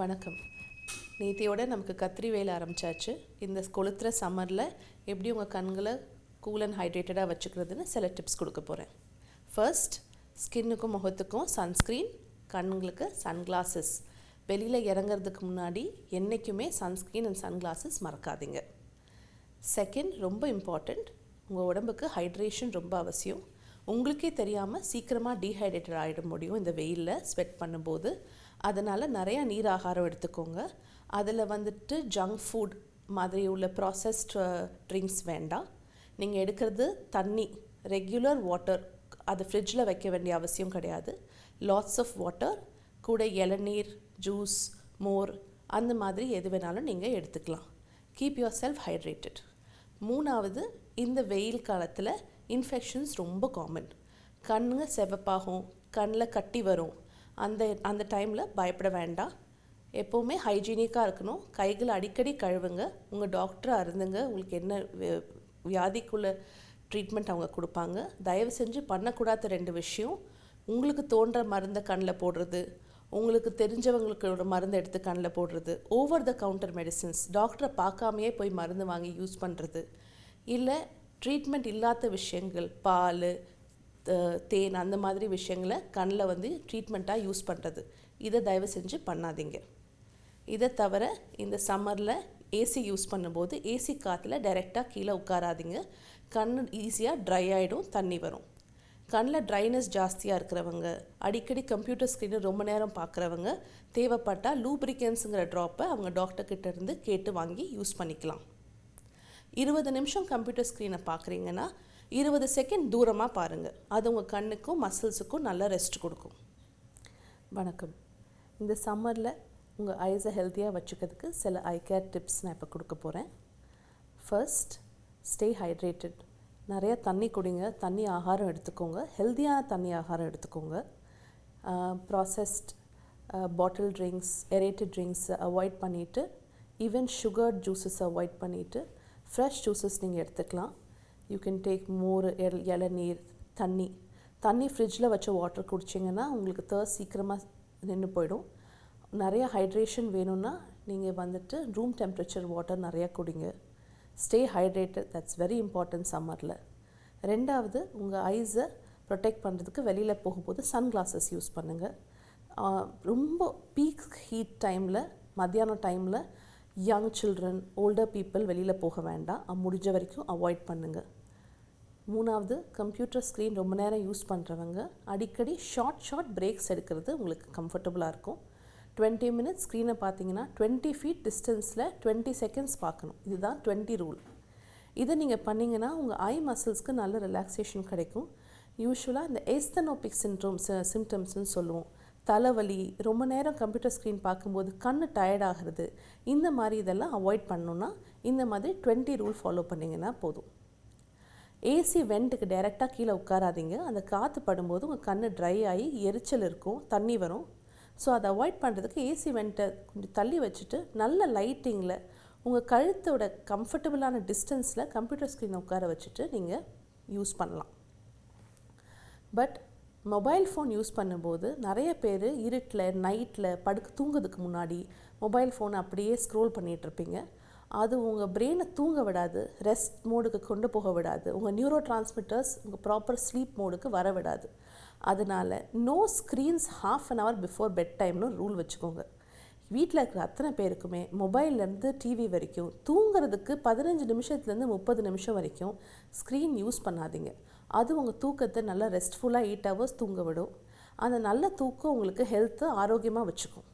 வணக்கம். நேத்தியோட நமக்கு கத்திரி வேலை ஆரம்பிச்சாச்சு. இந்த கொளுத்துற சம்மரில் எப்படி உங்கள் கண்களை கூல் அண்ட் ஹைட்ரேட்டடாக வச்சுக்கிறதுன்னு சில டிப்ஸ் கொடுக்க போகிறேன் ஃபர்ஸ்ட் ஸ்கின்னுக்கும் முகத்துக்கும் சன்ஸ்க்ரீன் கண்களுக்கு சன்கிளாஸஸ் வெளியில் இறங்குறதுக்கு முன்னாடி என்றைக்குமே சன்ஸ்க்ரீன் அண்ட் சன்கிளாஸஸ் மறக்காதீங்க. செகண்ட் ரொம்ப இம்பார்ட்டண்ட் உங்கள் உடம்புக்கு ஹைட்ரேஷன் ரொம்ப அவசியம். உங்களுக்கே தெரியாமல் சீக்கிரமாக டீஹைட்ரேட்டட் ஆகிட முடியும் இந்த வெயிலில் ஸ்வெட் பண்ணும்போது. அதனால் நிறையா நீர் ஆகாரம் எடுத்துக்கோங்க. அதில் வந்துட்டு ஜங்க் ஃபுட் மாதிரி உள்ள ப்ராசஸ்ட் ட்ரிங்க்ஸ் வேண்டாம். நீங்கள் எடுக்கிறது தண்ணி ரெகுலர் வாட்டர் அது ஃப்ரிட்ஜில் வைக்க வேண்டிய அவசியம் கிடையாது. லாட்ஸ் ஆஃப் வாட்டர் கூட இளநீர் ஜூஸ் மோர் அந்த மாதிரி எது வேணாலும் நீங்கள் எடுத்துக்கலாம். கீப் யுவர் செல்ஃப் ஹைட்ரேட்டட் மூணாவது இந்த வெயில் காலத்தில் இன்ஃபெக்ஷன்ஸ் ரொம்ப காமன் கண்ணுங்க செவப்பாகும் கண்ணில் கட்டி வரும். அந்த அந்த டைமில் பயப்பட வேண்டாம். எப்போவுமே ஹைஜீனிக்காக இருக்கணும். கைகளை அடிக்கடி கழுவுங்க. உங்கள் டாக்டரை அருந்துங்க உங்களுக்கு என்ன வியாதிக்குள்ள ட்ரீட்மெண்ட் அவங்க கொடுப்பாங்க. தயவு செஞ்சு பண்ணக்கூடாத ரெண்டு விஷயம். உங்களுக்கு தோன்ற மருந்தை கண்ணில் போடுறது. உங்களுக்கு தெரிஞ்சவங்களுக்கு ஒரு மருந்து எடுத்து கண்ணில் போடுறது. ஓவர் த கவுண்டர் மெடிசின்ஸ் டாக்டரை பார்க்காமையே போய் மருந்து வாங்கி யூஸ் பண்ணுறது இல்லை ட்ரீட்மெண்ட் இல்லாத விஷயங்கள் பால் தேன் அந்த மாதிரி விஷயங்களை கண்ணில் வந்து ட்ரீட்மெண்ட்டாக யூஸ் பண்ணுறது இதை தயவு செஞ்சு பண்ணாதீங்க. இதை தவிர இந்த சம்மரில் ஏசி யூஸ் பண்ணும்போது ஏசி காற்றுல டைரெக்டாக கீழே உட்காராதீங்க. கண் ஈஸியாக ட்ரை ஆகிடும் தண்ணி வரும். கண்ணில் ட்ரைனஸ் ஜாஸ்தியாக இருக்கிறவங்க அடிக்கடி கம்ப்யூட்டர் ஸ்க்ரீனை ரொம்ப நேரம் பார்க்குறவங்க தேவைப்பட்டால் லூப்ரிகன்ஸுங்கிற ட்ராப்பை அவங்க டாக்டர்கிட்ட இருந்து கேட்டு வாங்கி யூஸ் பண்ணிக்கலாம். இருபது நிமிஷம் கம்ப்யூட்டர் ஸ்க்ரீனை பார்க்குறீங்கன்னா இருபது செகண்ட் தூரமாக பாருங்கள் அது உங்கள் கண்ணுக்கும் மசில்ஸுக்கும் நல்ல ரெஸ்ட் கொடுக்கும். வணக்கம். இந்த சம்மரில் உங்கள் ஐஸை ஹெல்த்தியாக வச்சுக்கிறதுக்கு சில ஐ கேர் டிப்ஸ் நான் இப்போ கொடுக்க போகிறேன் ஃபர்ஸ்ட் ஸ்டே ஹைட்ரேட்டட் நிறைய தண்ணி குடிங்க. தண்ணி ஆகாரம் எடுத்துக்கோங்க. ஹெல்த்தியான தண்ணி ஆகாரம் எடுத்துக்கோங்க. ப்ராசஸ்ட் பாட்டில் ட்ரிங்க்ஸ் எரேட்டட் ட்ரிங்க்ஸை அவாய்ட் பண்ணிவிட்டு ஈவன் சுகர் ஜூஸஸ் அவாய்ட் பண்ணிவிட்டு ஃப்ரெஷ் ஜூஸஸ் நீங்கள் எடுத்துக்கலாம். யூ கேன் டேக் மோர் எல் இளநீர் தண்ணி. தண்ணி ஃப்ரிட்ஜில் வச்ச வாட்டர் குடிச்சிங்கன்னா உங்களுக்கு தேர்ஸ் சீக்கிரமாக நின்று போயிடும். நிறைய ஹைட்ரேஷன் வேணும்னா நீங்கள் வந்துட்டு ரூம் டெம்பரேச்சர் வாட்டர் நிறையா குடிங்க. Stay hydrated that's very important சம்மரில் ரெண்டாவது உங்கள் ஐஸை ப்ரொடெக்ட் பண்ணுறதுக்கு வெளியில் போகும்போது சன்கிளாஸஸ் யூஸ் பண்ணுங்கள் ரொம்ப பீக் ஹீட் டைமில் மத்தியானம் டைமில் யங் சில்ட்ரன் ஓல்டர் பீப்புள் வெளியில் போக வேண்டாம். முடிஞ்ச வரைக்கும் அவாய்ட் பண்ணுங்கள் மூணாவது கம்ப்யூட்டர் ஸ்க்ரீன் ரொம்ப நேரம் யூஸ் பண்ணுறவங்க அடிக்கடி ஷார்ட் ஷார்ட் பிரேக்ஸ் எடுக்கிறது உங்களுக்கு கம்ஃபர்டபுளாக இருக்கும். டுவெண்ட்டி மினிட்ஸ் ஸ்க்ரீனை பார்த்தீங்கன்னா டுவெண்ட்டி ஃபீட் டிஸ்டன்ஸில் டுவெண்ட்டி செகண்ட்ஸ் பார்க்கணும். இதுதான் டுவெண்ட்டி ரூல் இதை நீங்கள் பண்ணிங்கன்னா உங்கள் ஐ மசில்ஸ்க்கு நல்ல ரிலாக்ஸேஷன் கிடைக்கும். யூஸ்வலாக இந்த ஏஸ்தனோபிக் சின்ட்ரோம்ஸ் சிம்டம்ஸ்னு சொல்லுவோம். தலைவலி ரொம்ப நேரம் கம்ப்யூட்டர் ஸ்க்ரீன் பார்க்கும்போது கண் டயர்டாகிறது இந்த மாதிரி இதெல்லாம் அவாய்ட் பண்ணணுன்னா இந்த மாதிரி டுவெண்ட்டி ரூல் ஃபாலோ பண்ணிங்கன்னா போதும். ஏசி வெண்ட்டுக்கு டைரெக்டாக கீழே உட்காராதீங்க. அந்த காற்று படும்போது உங்கள் கண் ட்ரை ஆகி எரிச்சல் இருக்கும் தண்ணி வரும். ஸோ அதை அவாய்ட் பண்ணுறதுக்கு ஏசி வெண்ட்டை கொஞ்சம் தள்ளி வச்சுட்டு நல்ல லைட்டிங்கில் உங்கள் கழுத்தோட கம்ஃபர்டபுளான டிஸ்டன்ஸில் கம்ப்யூட்டர் ஸ்க்ரீனை உட்கார வச்சுட்டு நீங்கள் யூஸ் பண்ணலாம். பட் மொபைல் ஃபோன் யூஸ் பண்ணும்போது நிறைய பேர் இருட்டில் நைட்டில் படுக்க தூங்குறதுக்கு முன்னாடி மொபைல் ஃபோன் அப்படியே ஸ்க்ரோல் பண்ணிகிட்ருப்பீங்க அது உங்கள் பிரெயினை தூங்க விடாது ரெஸ்ட் மோடுக்கு கொண்டு போக விடாது உங்கள் நியூரோ டிரான்ஸ்மிட்டர்ஸ் உங்கள் ப்ராப்பர் ஸ்லீப் மோடுக்கு வர விடாது. அதனால no screens half an hour before bed டைம்னு ரூல் வச்சுக்கோங்க. வீட்டில் இருக்கிற அத்தனை பேருக்குமே மொபைல்லேருந்து டிவி வரைக்கும் தூங்குறதுக்கு பதினஞ்சு நிமிஷத்துலேருந்து முப்பது நிமிஷம் வரைக்கும் ஸ்க்ரீன் யூஸ் பண்ணாதீங்க. அது உங்கள் தூக்கத்தை நல்லா ரெஸ்ட்ஃபுல்லாக எயிட் ஹவர்ஸ் தூங்க விடும். அந்த நல்ல தூக்கம் உங்களுக்கு ஹெல்த்தை ஆரோக்கியமாக வச்சுக்கும்.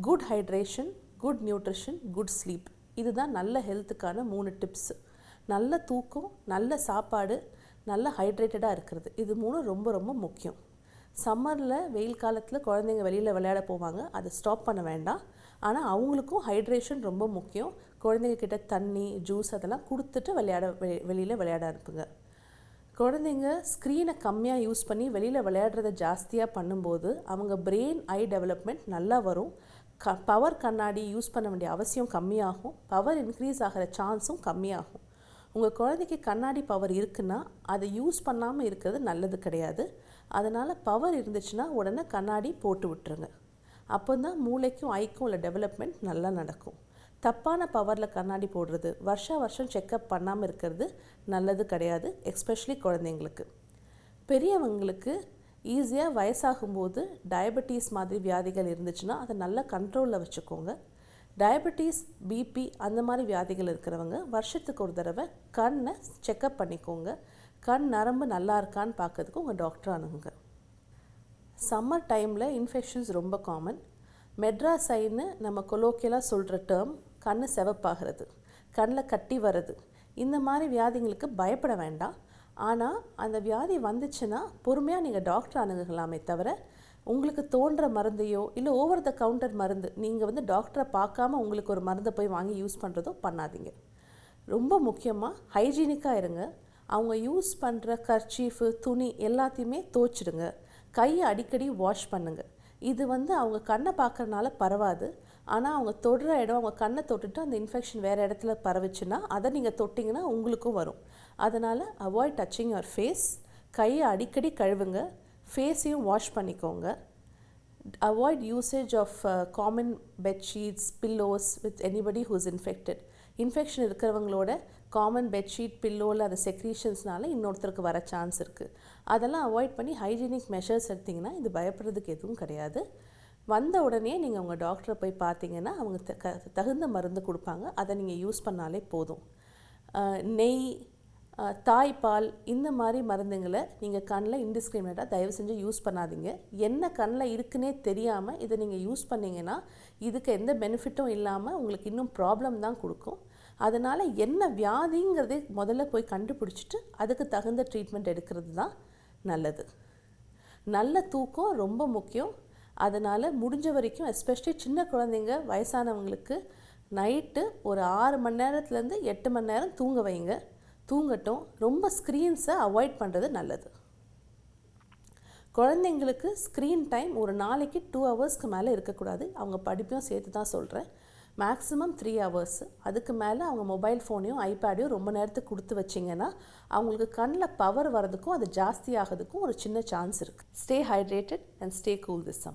Good hydration good nutrition good sleep இதுதான் நல்ல ஹெல்த்துக்கான மூணு டிப்ஸ் நல்ல தூக்கம் நல்ல சாப்பாடு நல்ல ஹைட்ரேட்டடாக இருக்கிறது. இது மூணும் ரொம்ப ரொம்ப முக்கியம். சம்மரில் வெயில் காலத்தில் குழந்தைங்க வெளியில் விளையாட போவாங்க. அதை ஸ்டாப் பண்ண வேண்டாம். ஆனால் அவங்களுக்கும் ஹைட்ரேஷன் ரொம்ப முக்கியம். குழந்தைங்க கிட்ட தண்ணி ஜூஸ் அதெல்லாம் கொடுத்துட்டு விளையாட வெ- வெளியில் விளையாட அனுப்புங்க. குழந்தைங்க ஸ்க்ரீனை கம்மியாக யூஸ் பண்ணி வெளியில் விளையாடுறத ஜாஸ்தியாக பண்ணும்போது அவங்க பிரெயின் ஐ டெவலப்மெண்ட் நல்லா வரும். க பவர் கண்ணாடி யூஸ் பண்ண வேண்டிய அவசியம் கம்மியாகும். பவர் இன்க்ரீஸ் ஆகிற சான்ஸும் கம்மியாகும். உங்கள் குழந்தைக்கு கண்ணாடி பவர் இருக்குன்னா அதை யூஸ் பண்ணாமல் இருக்கிறது நல்லது கிடையாது. அதனால் பவர் இருந்துச்சுன்னா உடனே கண்ணாடி போட்டு விட்டுருங்க. அப்போ தான் மூளைக்கும் ஐக்கும் உள்ள டெவலப்மெண்ட் நல்லா நடக்கும். தப்பான பவரில் கண்ணாடி போடுறது வருஷா வருஷம் செக்கப் பண்ணாமல் இருக்கிறது நல்லது கிடையாது எஸ்பெஷலி குழந்தைங்களுக்கு. பெரியவங்களுக்கு ஈஸியாக வயசாகும்போது டயபெட்டிஸ் மாதிரி வியாதிகள் இருந்துச்சுன்னா அதை நல்லா கண்ட்ரோலில் வச்சுக்கோங்க. டயபெட்டிஸ் பிபி அந்த மாதிரி வியாதிகள் இருக்கிறவங்க வருஷத்துக்கு ஒரு தடவை கண்ணை செக்கப் பண்ணிக்கோங்க. கண் நரம்பு நல்லா இருக்கான்னு பார்க்கறதுக்கு உங்கள் டாக்டர் அணுகுங்க. சம்மர் டைமில் இன்ஃபெக்ஷன்ஸ் ரொம்ப காமன் மெட்ராசைன்னு நம்ம கொலோக்கியலாக சொல்கிற டேர்ம் கண் செவப்பாகிறது கண்ணில் கட்டி வர்றது. இந்த மாதிரி வியாதிங்களுக்கு பயப்பட வேண்டாம். ஆனால் அந்த வியாதி வந்துச்சுன்னா பொறுமையாக நீங்கள் டாக்டர் அணுகலாமே தவிர உங்களுக்கு தோன்ற மருந்தையோ இல்லை ஓவர் த கவுண்டர் மருந்து நீங்கள் வந்து டாக்டரை பார்க்காம உங்களுக்கு ஒரு மருந்தை போய் வாங்கி யூஸ் பண்ணுறதோ பண்ணாதீங்க. ரொம்ப முக்கியமாக ஹைஜீனிக்காக இருங்க. அவங்க யூஸ் பண்ணுற கர்ச்சீஃபு துணி எல்லாத்தையுமே தோச்சிடுங்க. கையை அடிக்கடி வாஷ் பண்ணுங்கள் இது வந்து அவங்க கண்ணை பார்க்குறனால பரவாது. ஆனால் அவங்க தொடுற இடம் அவங்க கண்ணை தொட்டுட்டு அந்த இன்ஃபெக்ஷன் வேறு இடத்துல பரவிச்சுன்னா அதை நீங்கள் தொட்டிங்கன்னா உங்களுக்கும் வரும். அதனால் அவாய்ட் டச்சிங் யுவர் ஃபேஸ் கையை அடிக்கடி கழுவுங்க. ஃபேஸையும் வாஷ் பண்ணிக்கோங்க. Avoid usage of common bedsheets pillows with anybody who's infected infection இருக்கிறவங்களோட காமன் பெட்ஷீட் பில்லோவில் அந்த செக்ரீஷன்ஸ்னால இன்னொருத்தருக்கு வர சான்ஸ் இருக்குது அதெல்லாம் அவாய்ட் பண்ணி ஹைஜீனிக் மெஷர்ஸ் எடுத்திங்கன்னா இது பயப்படுறதுக்கு எதுவும் கிடையாது. வந்த உடனே நீங்கள் உங்கள் டாக்டரை போய் பார்த்தீங்கன்னா அவங்க த- க- தகுந்த மருந்து கொடுப்பாங்க. அதை நீங்கள் யூஸ் பண்ணாலே போதும். நெய் தாய்ப்பால் இந்த மாதிரி மருந்துங்களை நீங்கள் கண்ணில் இன்டிஸ்கிரிமினேட்டாக தயவு செஞ்சு யூஸ் பண்ணாதீங்க. என்ன கண்ணில் இருக்குன்னே தெரியாமல் இதை நீங்கள் யூஸ் பண்ணிங்கன்னா இதுக்கு எந்த பெனிஃபிட்டும் இல்லாமல் உங்களுக்கு இன்னும் ப்ராப்ளம் தான் கொடுக்கும். அதனால் என்ன வியாதிங்கிறது முதல்ல போய் கண்டுபிடிச்சிட்டு அதுக்கு தகுந்த ட்ரீட்மெண்ட் எடுக்கிறது தான் நல்லது. நல்ல தூக்கம் ரொம்ப முக்கியம். அதனால் முடிஞ்ச வரைக்கும் எஸ்பெஷலி சின்ன குழந்தைங்க வயசானவங்களுக்கு நைட்டு ஒரு ஆறு மணி நேரத்துலேருந்து எட்டு மணி நேரம் தூங்க வைங்க. தூங்கட்டும். ரொம்ப ஸ்க்ரீன்ஸை அவாய்ட் பண்ணுறது நல்லது. குழந்தைங்களுக்கு ஸ்க்ரீன் டைம் ஒரு நாளைக்கு டூ ஹவர்ஸ்க்கு மேலே இருக்கக்கூடாது. அவங்க படிப்பையும் சேர்த்து தான் சொல்கிறேன் மேக்ஸிமம் த்ரீ ஹவர்ஸ் அதுக்கு மேலே அவங்க மொபைல் ஃபோனையும் ஐபேடையும் ரொம்ப நேரத்துக்கு கொடுத்து வச்சிங்கன்னா அவங்களுக்கு கண்ணில் பவர் வரதுக்கும் அது ஜாஸ்தி ஆகிறதுக்கும் ஒரு சின்ன சான்ஸ் இருக்குது stay hydrated and stay cool this summer